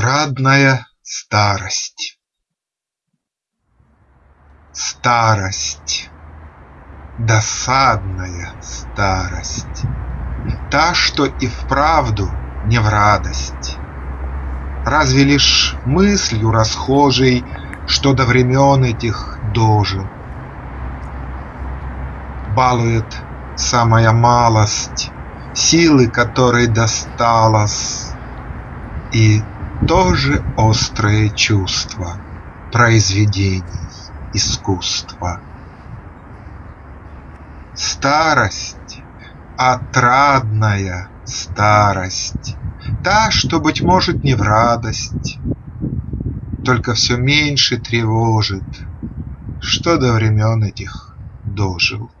Отрадная старость Старость, досадная старость, Та, что и вправду не в радость. Разве лишь мыслью расхожей, Что до времен этих дожил. Балует самая малость, Силы которой досталось, И тоже острое чувство Произведений искусства. Старость, отрадная старость, Та, что, быть может, не в радость, Только все меньше тревожит, Что до времен этих дожил.